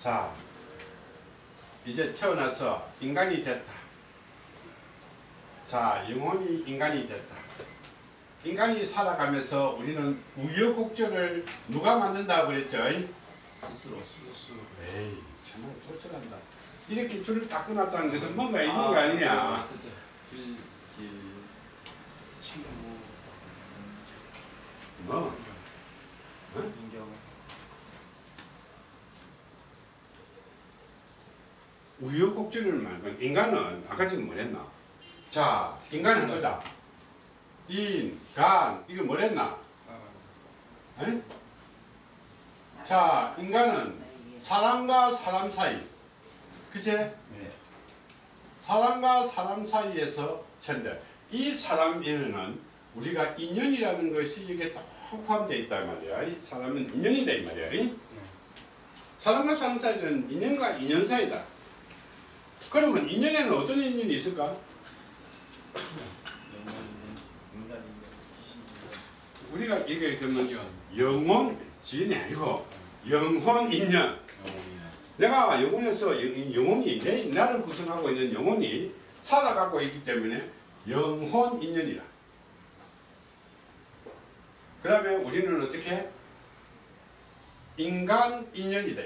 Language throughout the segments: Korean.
자, 이제 태어나서 인간이 됐다. 자, 영혼이 인간이 됐다. 인간이 살아가면서 우리는 우여곡절을 누가 만든다고 그랬죠? 스스로 스스로 에이, 정말 도철한다. 이렇게 줄을 딱 끊었다는 것은 뭔가 있는 거 아니냐? 진짜 길, 길 친구 뭐? 어? 인경 우여곡절을 만든 인간은 아까 지금 뭐랬나? 자, 인간은 거다. 인, 간, 이거 뭐랬나? 아, 에? 자, 인간은 사람과 사람 사이, 그제? 네. 사람과 사람 사이에서 천대. 이 사람에는 우리가 인연이라는 것이 이게 딱 포함되어 있다 말이야. 이 사람은 인연이다 이 말이야. 이? 사람과 사람 사이는 인연과 인연 사이다. 그러면 인연에는 어떤 인연이 있을까? 우리가 얘기하게 되면 영혼, 지인이 아니고 영혼 인연. 내가 영혼에서 영- 영혼이 내 나를 구성하고 있는 영혼이 살아가고 있기 때문에 영혼 인연이라. 그 다음에 우리는 어떻게 인간 인연이다.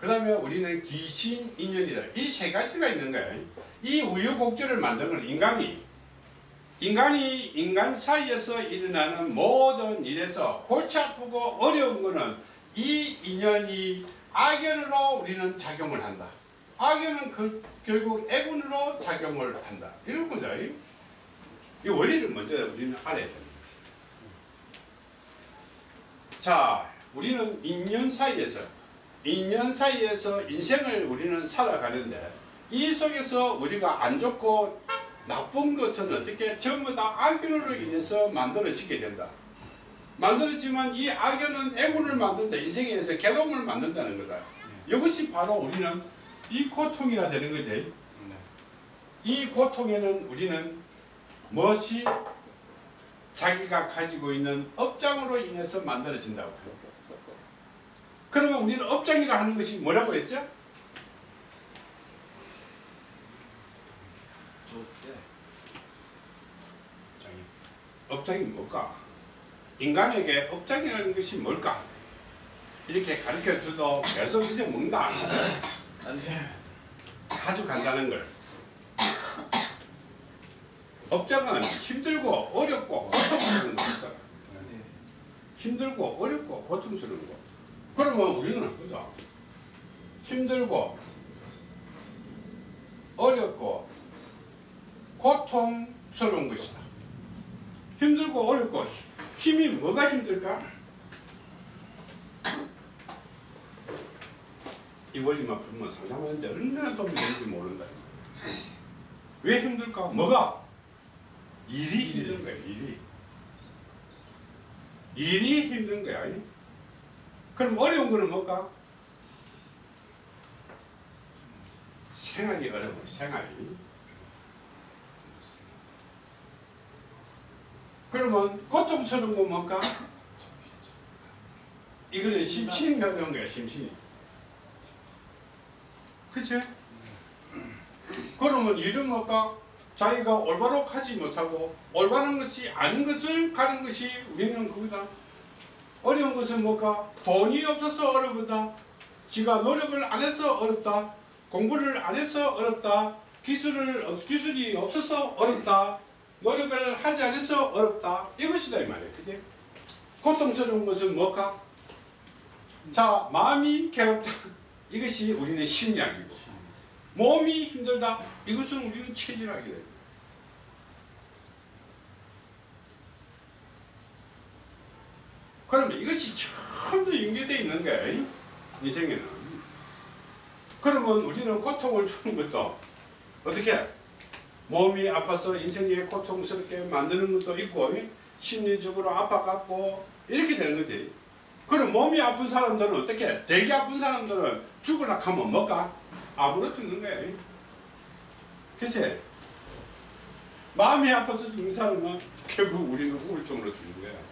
그 다음에 우리는 귀신 인연이다. 이 세 가지가 있는 거야. 이 우유곡절을 만든 건 인간이 인간이 인간 사이에서 일어나는 모든 일에서 골치 아프고 어려운 거는 이 인연이 악연으로 우리는 작용을 한다. 악연은 그, 결국 애군으로 작용을 한다. 이런 거죠. 이 원리를 먼저 우리는 알아야 됩니다. 자, 우리는 인연 사이에서, 인연 사이에서 인생을 우리는 살아가는데, 이 속에서 우리가 안 좋고 나쁜 것은 어떻게 전부 다 악연으로 인해서 만들어지게 된다. 만들어지면 이 악연은 애군을 만든다. 인생에서 괴로움을 만든다는 거다. 이것이 바로 우리는 이 고통이라 되는 거지. 네. 이 고통에는 우리는 무엇이 자기가 가지고 있는 업장으로 인해서 만들어진다고 해요. 그러면 우리는 업장이라 하는 것이 뭐라고 했죠? 업장이 뭘까? 인간에게 업장이라는 것이 뭘까? 이렇게 가르쳐 줘도 계속 이제 묻는다. 아주 간단한 걸. 업장은 힘들고 어렵고 고통스러운 거 있잖아. 네. 힘들고 어렵고 고통스러운 거. 그러면 우리는 보자. 힘들고 어렵고 고통스러운 것이다. 힘들고 어렵고 힘이 뭐가 힘들까? 이 원리만 풀면 상상하는데 얼마나 도움이 되는지 모른다. 왜 힘들까? 뭐가? 일이 힘든 거야, 일이. 일이 힘든 거야. 아니? 그럼 어려운 거는 뭘까? 생활이 어려워, 생활이. 그러면 고통스러운 건 뭘까? 이거는 심신이 어려운 거야, 심신이. 그치? 그러면 일은 뭘까? 자기가 올바로 가지 못하고 올바른 것이 아닌 것을 가는 것이 우리는 그거다. 어려운 것은 뭘까? 돈이 없어서 어렵다. 지가 노력을 안 해서 어렵다. 공부를 안 해서 어렵다. 기술을, 없- 기술이 없어서 어렵다. 노력을 하지 않아서 어렵다. 이것이다 이 말이야. 그지? 고통스러운 것은 뭘까? 자, 마음이 괴롭다. 이것이 우리는 심리학이고 몸이 힘들다. 이것은 우리는 체질학이다. 그러면 이것이 전부 연계되어 있는 거야. 인생에는. 그러면 우리는 고통을 주는 것도 어떻게? 몸이 아파서 인생에 고통스럽게 만드는 것도 있고 심리적으로 아파갖고 이렇게 되는 거지. 그럼 몸이 아픈 사람들은 어떻게? 되게 아픈 사람들은 죽으라 하면 뭘까? 아무로 죽는 거야. 그치? 마음이 아파서 죽는 사람은 결국 우리는 우울증으로 죽는 거야.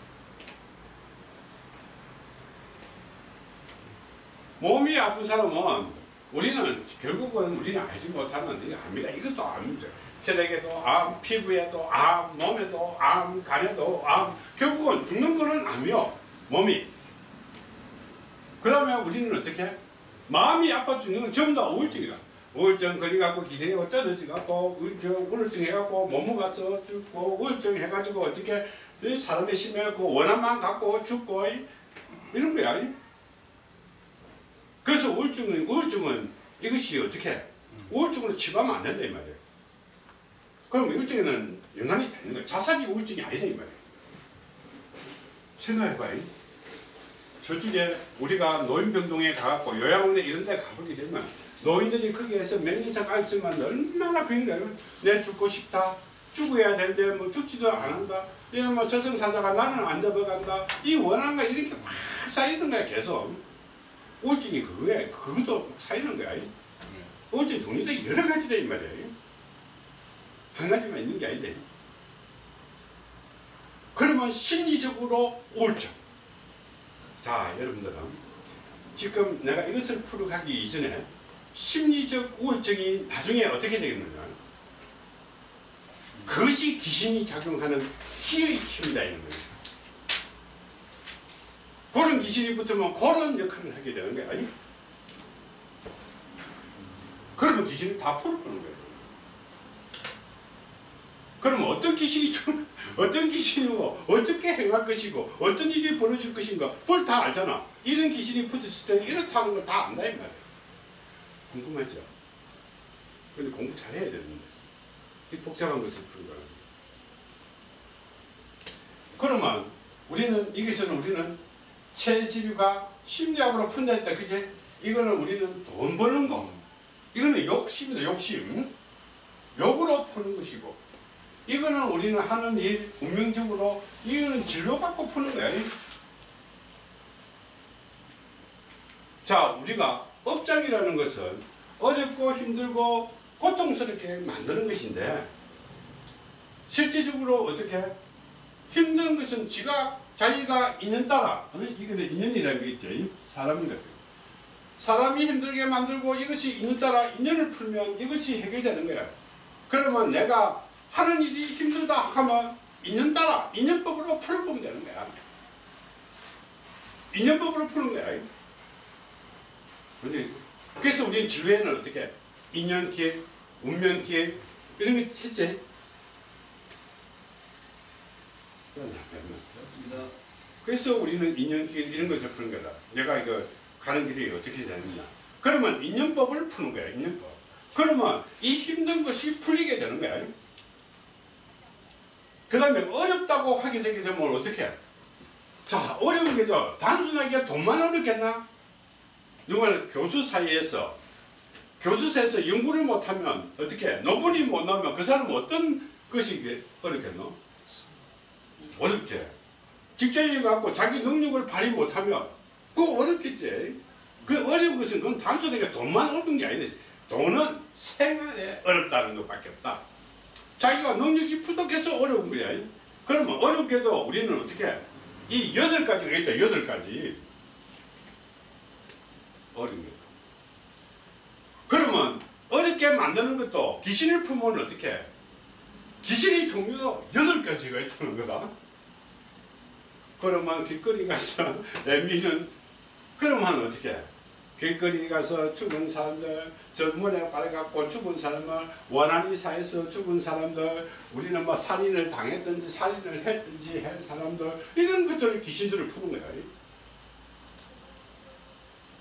몸이 아픈 사람은 우리는 결국은 우리는 알지 못하는 일 압니다. 이것도 암이죠. 혈액에도 암, 피부에도 암, 몸에도 암, 간에도 암. 결국은 죽는 거는 암이요. 몸이. 그러면 우리는 어떻게? 마음이 아파 죽는 건 전부 다 우울증이다. 우울증 걸려갖고 기생하고 떨어져갖고 우울증, 우울증 해갖고 못 먹어서 죽고 우울증 해가지고 어떻게 이 사람의 심해갖고 원한만 갖고 죽고 이- 이런 거야. 이. 그래서 우울증은 우울증은 이것이 어떻게 우울증으로 치료하면 안 된다 이 말이에요. 그럼 우울증에는 연관이 되는 거야. 자살이 우울증이 아니다 이 말이에요. 생각해봐요. 저쪽에 우리가 노인병동에 가갖고 요양원에 이런 데 가보게 되면 노인들이 거기에서 몇 년씩 가있으면 얼마나 그인가요? 내 죽고 싶다. 죽어야 되는데 뭐 죽지도 않는다. 이런 뭐 저승사자가 나는 안 잡아간다. 이 원한과 이렇게 확 쌓이는 거야 계속. 우울증이 그거야. 그것도 쌓이는 거야. 우울증 종류도 여러 가지다 이 말이에요. 한 가지만 있는 게 아닌데. 그러면 심리적으로 우울증. 자, 여러분들은 지금 내가 이것을 풀어가기 이전에 심리적 우울증이 나중에 어떻게 되겠느냐. 그것이 귀신이 작용하는 키의 힘이다 이런 거예요. 그런 귀신이 붙으면 그런 역할을 하게 되는 거야. 아니? 그러면 귀신이 다 풀어보는 거예요. 그럼 어떤 귀신이 좀 어떤 귀신이고 어떻게 행할 것이고 어떤 일이 벌어질 것인가 그걸 다 알잖아. 이런 귀신이 붙었을 때는 이렇다는 걸 다 안다 이 말이야. 궁금하죠? 근데 공부 잘 해야 되는데 이 복잡한 것을 푸는 거야. 그러면 우리는 여기서는 우리는 체질과 심리학으로 푼다 했다. 그제? 이거는 우리는 돈 버는 거. 이거는 욕심이다 욕심. 욕으로 푸는 것이고. 이거는 우리는 하는 일 운명적으로 이거는 진로 갖고 푸는 거야. 자 우리가 업장이라는 것은 어렵고 힘들고 고통스럽게 만드는 것인데 실제적으로 어떻게? 힘든 것은 지가 자기가 인연 따라. 어? 이거는 인연이라는 게 있죠 이 사람인 같아요. 사람이 힘들게 만들고 이것이 인연 따라 인연을 풀면 이것이 해결되는 거야. 그러면 내가 하는 일이 힘들다 하면 인연 따라 인연법으로 풀어보면 되는 거야. 인연법으로 푸는 거야. 그래서 우리는 진로에는 어떻게? 인연기획, 운명기획 이런 거 했지 그렇습니다. 그래서 우리는 인연기획 이런 것을 푸는 거다 내가 이거 가는 길이 어떻게 되느냐 그러면 인연법을 푸는 거야 인연법 그러면 이 힘든 것이 풀리게 되는 거야 그 다음에 어렵다고 하게 되게 되면 어떻게 해? 자 어려운 게죠 단순하게 돈만 어렵겠나 누가는 교수 사이에서 교수사에서 연구를 못하면 어떻게 논문이 못 나오면 그 사람은 어떤 것이 어렵겠노? 어렵지. 직장인 갖고 자기 능력을 발휘 못하면 그거 어렵겠지. 그 어려운 것은 그건 단순하게 돈만 어려운 게 아니지. 돈은 생활에 어렵다는 것밖에 없다. 자기가 능력이 부족해서 어려운 거야. 그러면 어렵게도 우리는 어떻게 해? 이 여덟 가지가 있다. 여덟 가지. 어려운 거. 그러면 어렵게 만드는 것도 귀신을 품으면 어떻게 해? 귀신의 종류도 여덟 가지가 있다는 거다. 그러면 길거리 가서 애미는 그러면 어떻게 해? 길거리 가서 죽은 사람들 전문에 빨갖고 죽은 사람을 원한 이 사에서 죽은 사람들 우리는 뭐 살인을 당했든지 살인을 했든지 한 사람들 이런 것들을 귀신들을 푸는 거야.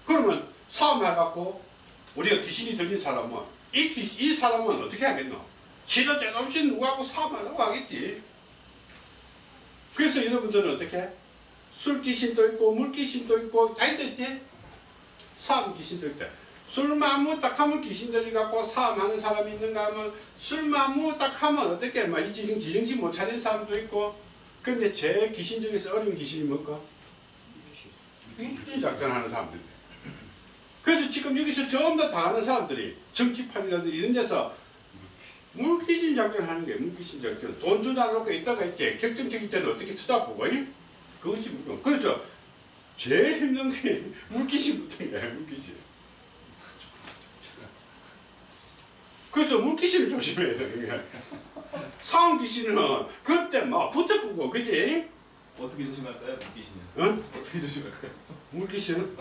그러면 싸움 해갖고 우리가 귀신이 들린 사람은 이, 귀, 이 사람은 어떻게 하겠노? 지도 죄도 없이 누구하고 싸움하려고 하겠지. 그래서 여러분들은 어떻게? 술 귀신도 있고 물 귀신도 있고 다 있겠지? 싸움 귀신도 있다. 술만 무딱 하면 귀신들이 갖고 싸움하는 사람이 있는가 하면 술만 무딱 하면 어떻게 막 지정, 지정신 못 차린 사람도 있고 근데 제일 귀신 중에서 어려운 귀신이 뭘까? 귀신 작전하는 사람들. 그래서 지금 여기서 전부 다, 다 하는 사람들이 정치판이라든지 이런 데서 물귀신 작전 하는 게 물귀신 작전. 돈 주다 놓고 있다가 있지 결정적인 때는 어떻게 투자 보고 그것이 무슨 그래서 제일 힘든 게 물귀신부터인 거야 물귀신. 그래서 물귀신을 조심해야 되는 거야 상황 귀신은 그때 막 붙어보고 그지? 어떻게 조심할까요? 물귀신은? 응? 어떻게 조심할까요? 물귀신은?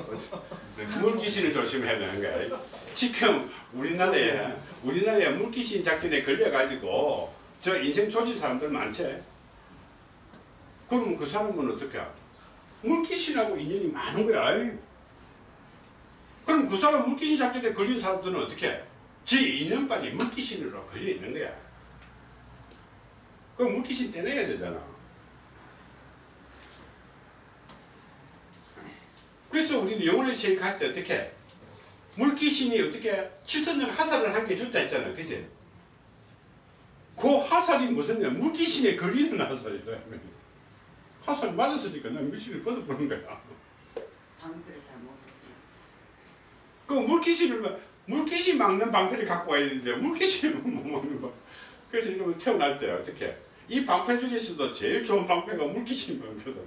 물귀신을 조심해야 되는 거야 지금 우리나라에 우리나라에 물귀신 작전에 걸려가지고 저 인생 조진 사람들 많지? 그러면 그 사람은 어떻게 해? 물귀신하고 인연이 많은 거야 그럼 그 사람 물귀신 작전에 걸린 사람들은 어떻게 해? 지 인연빨이 물귀신으로 걸려 있는 거야 그럼 물귀신 떼내야 되잖아 그래서 우리는 영혼의 세계할 때 어떻게 해? 물귀신이 어떻게 칠천년 하살을 한게 좋다 했잖아 그지? 그 하살이 무슨 냐 물귀신에 걸리는 하살이다 하살 맞았으니까 난 물귀신을 뻗어보는 거야 방패를 잘 못 썼어요. 그 물귀신을 막- 물귀신 막는 방패를 갖고 와야 되는데 물귀신을 못 막는 거 그래서 이러면 태어날 때 어떻게 이 방패 중에서도 제일 좋은 방패가 물귀신 방패다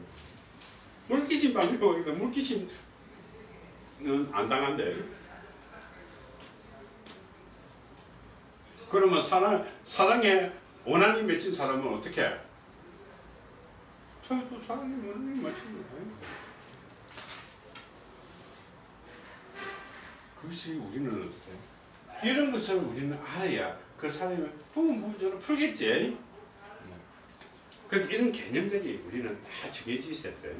물귀신 있는데 물귀신은 안 당한대 그러면 사랑, 사랑에 원한이 맺힌 사람은 어떻게 해? 저도 사랑에 원한이 맺힌 거야 그것이 우리는 어떻게 해? 이런 것을 우리는 알아야 그 사람이 부분 부분적으로 풀겠지. 그 이런 개념들이 우리는 다 정해져 있어야 돼.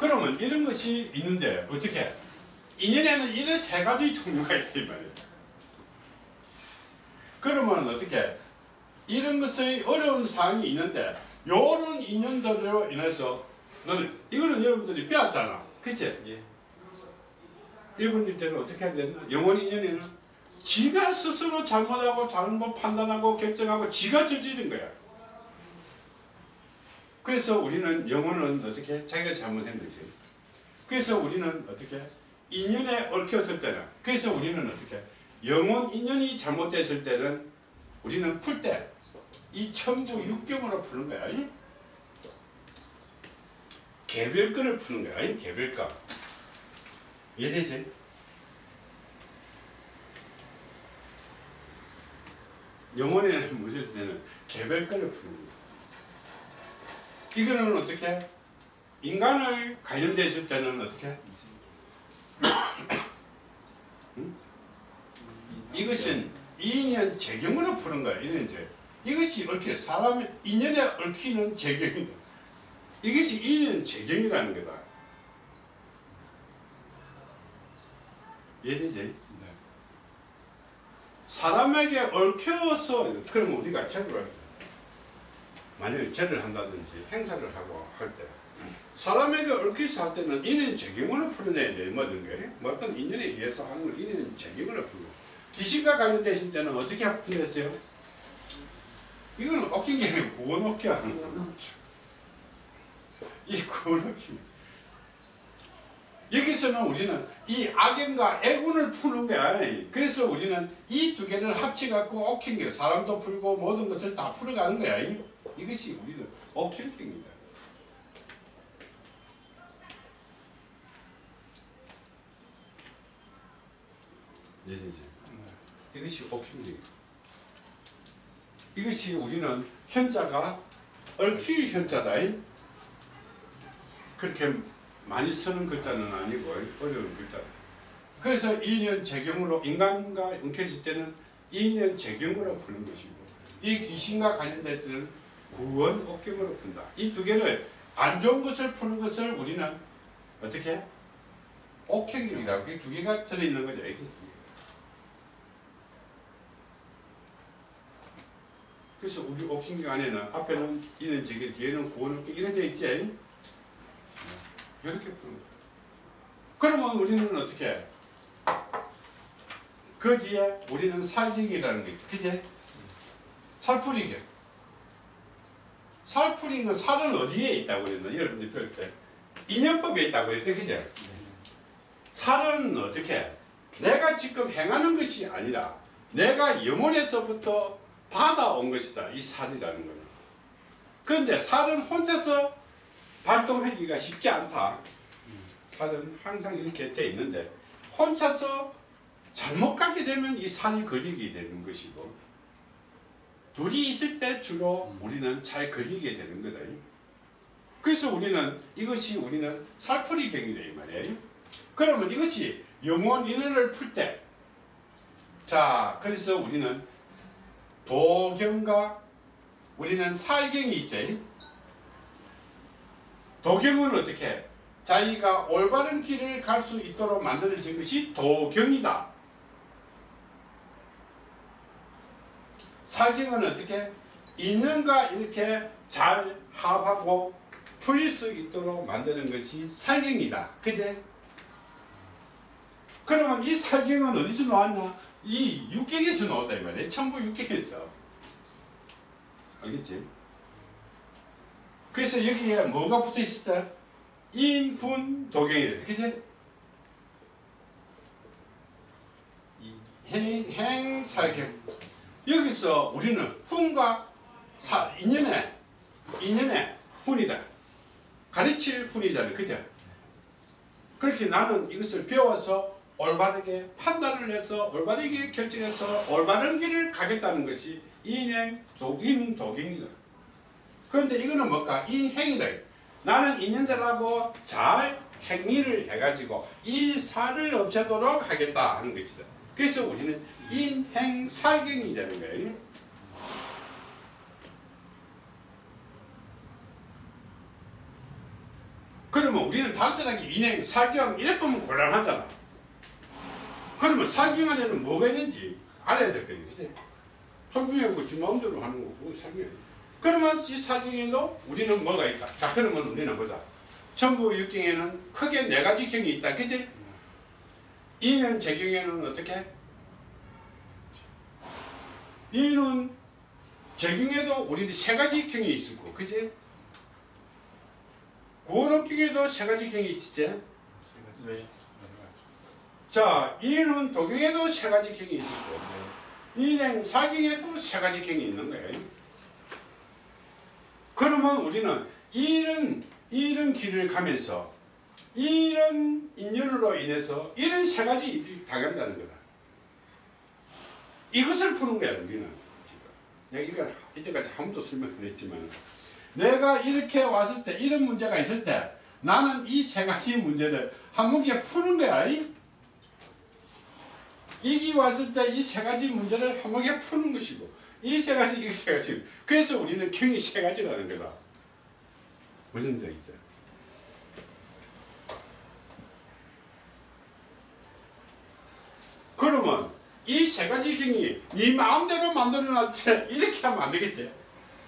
그러면 이런 것이 있는데 어떻게? 해? 인연에는 이런 세 가지 종류가 있단 말이야. 그러면 어떻게? 해? 이런 것의 어려운 사항이 있는데 요런 인연들로 인해서 너는 이거는 여러분들이 배웠잖아. 그치? 예. 일본일 때는 어떻게 해야 되나? 영원 인연에는 지가 스스로 잘못하고 잘못 판단하고 결정하고 지가 저지른 거야. 그래서 우리는 영혼은 어떻게 자기가 잘못했는지. 그래서 우리는 어떻게 인연에 얽혔을 때는 그래서 우리는 어떻게 영혼 인연이 잘못됐을 때는 우리는 풀 때 이 천부 육경으로 푸는 거야. 이? 개별권을 푸는 거야. 이 개별권. 이해되지? 영혼에는 묻을 때는 개별권을 푸는 거야. 이거는 어떻게? 인간을 관련됐을 때는 어떻게? 응? 이것은 인연 재경으로 푸는 거야. 인연 재. 이것이 얽혀 사람의 인연에 얽히는 재경이다. 이것이 인연 재경이라는 거다. 이해되지? 사람에게 얽혀서 그러면 우리가 절을 만약에 절을 한다든지 행사를 하고 할 때 사람에게 얽혀서 할 때는 인연 적용으로 풀어내야 돼 모든 게 어떤 인연에 의해서 하는 걸 인연 적용으로 풀어 귀신과 관련되실 때는 어떻게 풀렸어요? 이거는 얽힌 게 아니고 구워놓기 하는 거야 이 구워놓기 여기서는 우리는 이 악연과 애군을 푸는 거야. 그래서 우리는 이 두 개를 합쳐갖고 옥힌 게 사람도 풀고 모든 것을 다 풀어가는 거야. 이것이 우리는 옥힌 겁니다. 이해되지? 이것이 옥힌 겁니다. 이것이 우리는 현자가 얽힐 현자다. 그렇게 많이 쓰는 글자는 아니고 어려운 글자. 그래서 인연 재경으로 인간과 엉켜질 때는 인연 재경으로 푸는 것이고 이 귀신과 관련된 때는 구원 옥경으로 푼다. 이 두 개를 안 좋은 것을 푸는 것을 우리는 어떻게 옥경이라고 이 두 개가 들어있는 거죠. 이게. 그래서 우리 옥신경 안에는 앞에는 인연 재경 뒤에는 구원 옥경 이렇게 있지. 이렇게 푸는 거야. 그러면 우리는 어떻게 해? 그 뒤에 우리는 살기기라는 게 있지. 그지? 살풀이기. 살풀인 건 살은 어디에 있다고 그랬나? 여러분들 배울 때. 인연법에 있다고 그랬대. 그지? 살은 어떻게 해? 내가 지금 행하는 것이 아니라 내가 영혼에서부터 받아온 것이다. 이 살이라는 거는. 그런데 살은 혼자서 발동하기가 쉽지 않다. 살은 항상 이렇게 돼 있는데 혼자서 잘못 가게 되면 이 살이 걸리게 되는 것이고 둘이 있을 때 주로 우리는 잘 걸리게 되는 거다. 그래서 우리는 이것이 우리는 살풀이 경이다 이 말이에요. 그러면 이것이 영원 인연을 풀 때, 자 그래서 우리는 도경과 우리는 살경이 있지. 도경은 어떻게? 자기가 올바른 길을 갈 수 있도록 만들어진 것이 도경이다. 살경은 어떻게? 인연과 이렇게 잘 합하고 풀릴 수 있도록 만드는 것이 살경이다. 그제? 그러면 이 살경은 어디서 나왔냐? 이 육경에서 나왔다 이 말이에요. 천부 육경에서. 알겠지? 그래서 여기에 뭐가 붙어 있었어요? 인훈 도경이래. 그지? 이 행, 행 살경. 여기서 우리는 훈과 사, 인연의, 인연의 훈이다. 가르칠 훈이잖아요. 그죠? 그렇게 나는 이것을 배워서 올바르게 판단을 해서 올바르게 결정해서 올바른 길을 가겠다는 것이 인행 독인 도경이다. 그런데 이거는 뭘까? 인행이다. 나는 인연들하고 잘 행위를 해가지고 이 살을 없애도록 하겠다 하는 것이다. 그래서 우리는 인행살경이 되는 거예요. 그러면 우리는 단순하게 인행, 살경 이래 보면 곤란하잖아. 그러면 살경 안에는 뭐가 있는지 알아야 될 거예요. 그치? 설명하고 지 마음대로 하는 거고 살경. 그러면 이 살경에도 우리는 뭐가 있다. 자 그러면 우리는 보자. 전부 육경에는 크게 네 가지 경이 있다. 그치? 이는 제경에는 어떻게? 이는 제경에도 우리 세 가지 경이 있고, 그지? 구원업경에도 세 가지 경이 있지? 네. 자, 이는 도경에도 세 가지 경이 있고, 인행 살경에도 세 가지 경이 있는 거예요. 그러면 우리는 이런 이런 길을 가면서 이런 인연으로 인해서 이런 세 가지 입이 당한다는 거다. 이것을 푸는 거야 우리는 지금. 이거 이때까지 한 번도 설명 안 했지만 내가 이렇게 왔을 때 이런 문제가 있을 때 나는 이 세 가지 문제를 한 문제 푸는 거야. 이? 이기 왔을 때 이 세 가지 문제를 한 번에 푸는 것이고 이 세 가지 이 세 가지 그래서 우리는 경이 세 가지라는 거다. 무슨 얘기죠? 그러면 이 세 가지 경이 네 마음대로 만들어 놨지 이렇게 하면 안 되겠지?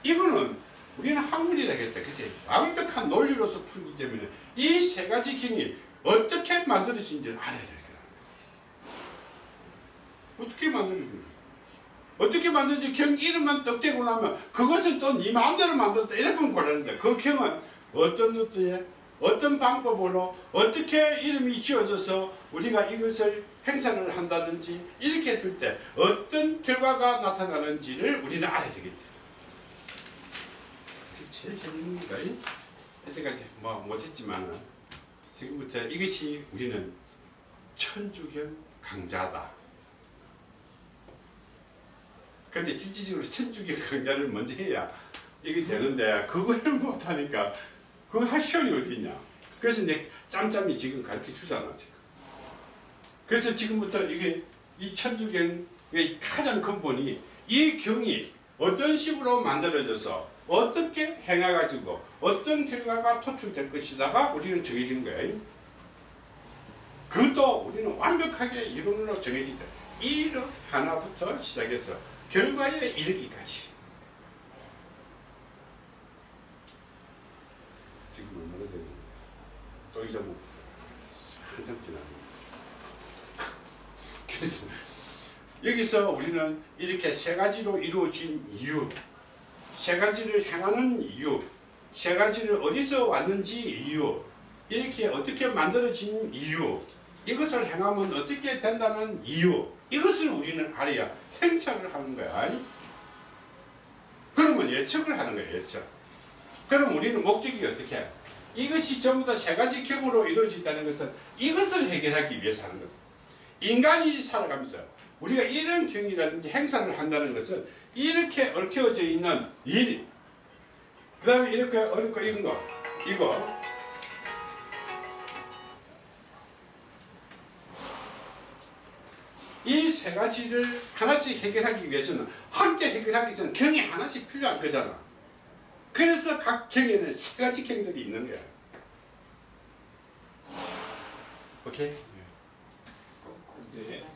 이거는 우리는 학문이라 했죠. 그치? 완벽한 논리로서 풀기 때문에 이 세 가지 경이 어떻게 만들어진지를 알아야 될 거야. 어떻게 만들어진지. 어떻게 만든지 경 이름만 떡 대고 나면 그것을 또 네 마음대로 만들었다 보면 곤란한데 그 경은 어떤 어떻게 어떤 방법으로 어떻게 이름이 지어져서 우리가 이것을 행사를 한다든지 이렇게 했을 때 어떤 결과가 나타나는지를 우리는 알아야 그게 제일 재밌는 이? 이때까지 뭐 못했지만 지금부터 이것이 우리는 천주경 강자다. 근데 실질적으로 천주교 강좌를 먼저 해야 이게 되는데 그걸 못하니까 그거 할 시간이 어디 있냐. 그래서 내 짬짬이 지금 가르쳐 주잖아 지금 그래서 지금부터 이게 이 천주경의 가장 근본이 이 경이 어떤 식으로 만들어져서 어떻게 행해가지고 어떤 결과가 도출될 것이다가 우리는 정해진 거예요 그것도 우리는 완벽하게 이론으로 정해진다 이론 하나부터 시작해서 결과에 이르기까지. 지금 얼마나 되는 또 잊어먹고 한참 지나네. 그래서 여기서 우리는 이렇게 세 가지로 이루어진 이유, 세 가지를 행하는 이유, 세 가지를 어디서 왔는지 이유, 이렇게 어떻게 만들어진 이유, 이것을 행하면 어떻게 된다는 이유, 이것을 우리는 알아야 행착을 하는 거야. 그러면 예측을 하는 거야, 예측. 그럼 우리는 목적이 어떻게 해? 이것이 전부 다 세 가지 경으로 이루어진다는 것은 이것을 해결하기 위해서 하는 것입니다. 인간이 살아가면서 우리가 이런 경이라든지 행사를 한다는 것은 이렇게 얽혀져 있는 일, 그 다음에 이렇게 얽혀 있는 거, 이거, 이 세 가지를 하나씩 해결하기 위해서는 함께 해결하기 위해서는 경이 하나씩 필요한 거잖아. 그래서 각 경에는 세 가지 경들이 있는 거야. 오케이? 꼭꼭 네. 세 가지